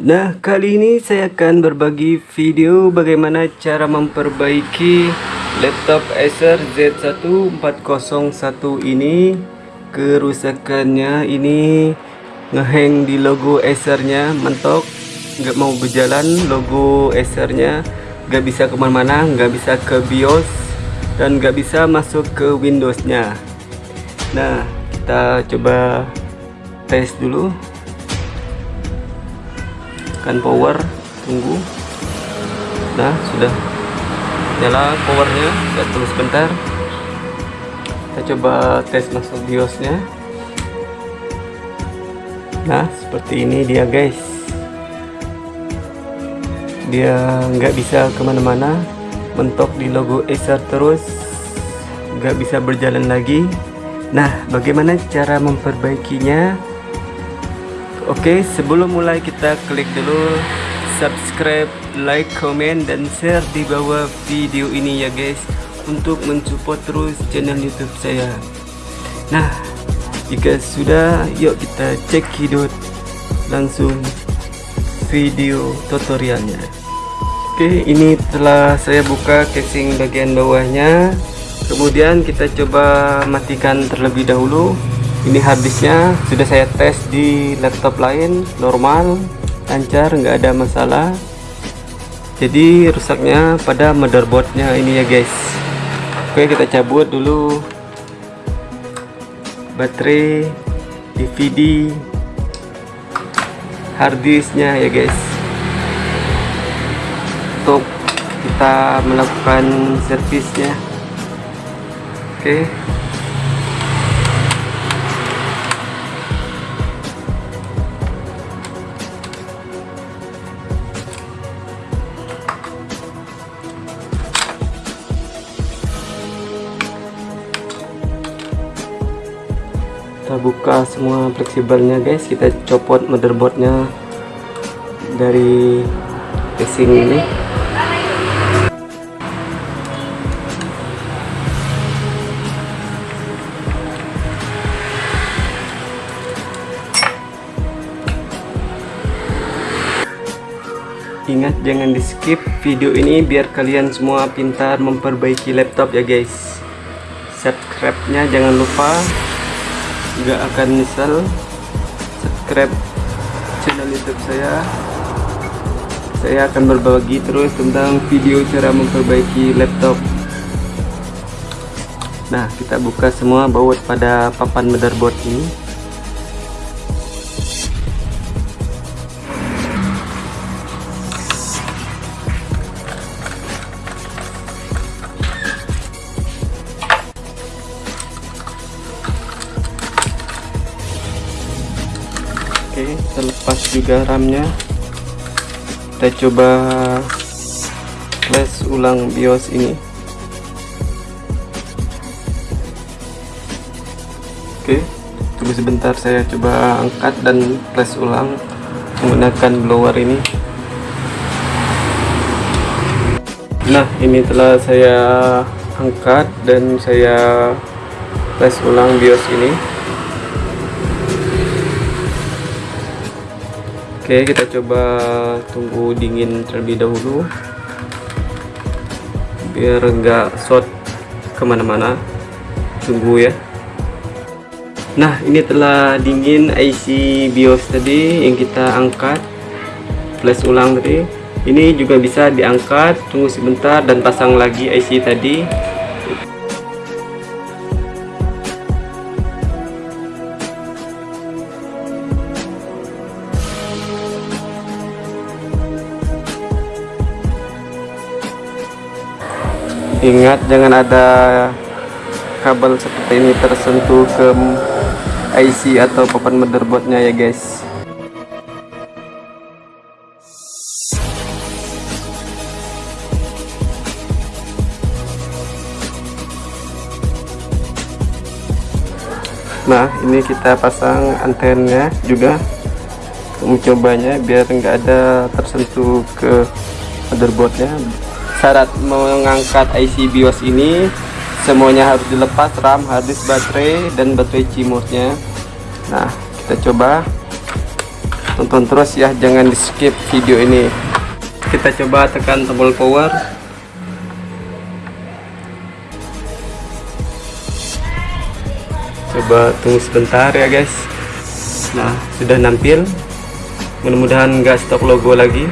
Nah kali ini saya akan berbagi video bagaimana cara memperbaiki laptop Acer Z1401 ini. Kerusakannya ini ngehang di logo Acernya mentok nggak mau berjalan logo Acernya nggak bisa ke mana-mana nggak bisa ke BIOS dan nggak bisa masuk ke Windowsnya. Nah kita coba tes dulu kan power tunggu. Nah sudah. Nyala powernya kita tunggu sebentar. Kita coba tes masuk biosnya. Nah seperti ini dia guys. Dia nggak bisa ke mana-mana. Mentok di logo Acer terus. Nggak bisa berjalan lagi. Nah bagaimana cara memperbaikinya Oke, sebelum mulai kita klik dulu subscribe, like, comment, dan share di bawah video ini ya guys untuk mensupport terus channel YouTube saya. Nah, jika sudah, yuk kita cek hidup langsung video tutorialnya. Oke, ini telah saya buka casing bagian bawahnya. Kemudian kita coba matikan terlebih dahulu ini habisnya sudah saya tes di laptop lain normal lancar nggak ada masalah. Jadi rusaknya pada motherboardnya ini ya guys. Oke kita cabut dulu baterai DVD harddisknya ya guys. Untuk kita melakukan servisnya. Oke kita buka semua fleksibelnya guys. Kita copot motherboardnya dari casing ini. Ingat jangan di skip video ini biar kalian semua pintar memperbaiki laptop ya guys. Subscribe nya jangan lupa nggak akan nyesel. Subscribe channel youtube saya. Saya akan berbagi terus tentang video cara memperbaiki laptop. Nah kita buka semua baut pada papan motherboard ini Terlepas juga RAM-nya. Kita coba flash ulang BIOS ini. Oke tunggu sebentar saya coba angkat dan flash ulang menggunakan blower ini. Nah ini telah saya angkat dan saya flash ulang BIOS ini Oke kita coba tunggu dingin terlebih dahulu. Biar enggak short ke mana-mana. Tunggu ya. Nah ini telah dingin IC BIOS tadi yang kita angkat. Flash ulang tadi. Ini juga bisa diangkat. Tunggu sebentar dan pasang lagi IC tadi ingat jangan ada kabel seperti ini tersentuh ke IC atau papan motherboardnya ya guys. Nah ini kita pasang antennya juga mencobanya biar enggak ada tersentuh ke motherboardnya syarat mengangkat IC BIOS ini semuanya harus dilepas RAM, harddisk baterai dan baterai CMOS nya nah kita coba. Tonton terus ya jangan di skip video ini. Kita coba tekan tombol power. Coba tunggu sebentar ya guys. Nah sudah nampil. Mudah-mudahan nggak stop logo lagi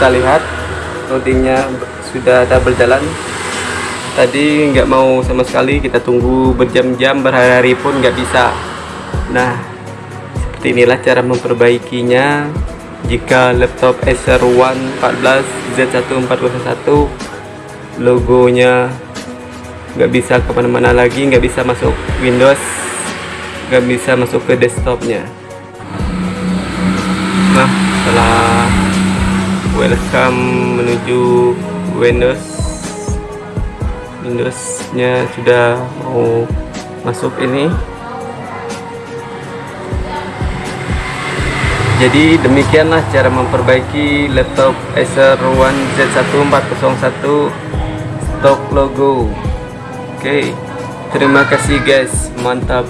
kita lihat loadingnya sudah ada berjalan tadi nggak mau sama sekali kita tunggu berjam-jam berhari-hari pun nggak bisa. Nah seperti inilah cara memperbaikinya. Jika laptop Acer One 14 Z1401 logonya nggak bisa ke mana-mana lagi nggak bisa masuk Windows nggak bisa masuk ke desktopnya. Nah setelah welcome menuju Windows. Windowsnya sudah mau masuk ini. Jadi demikianlah cara memperbaiki laptop Acer One Z1401 stock logo. Oke okay. terima kasih guys. Mantap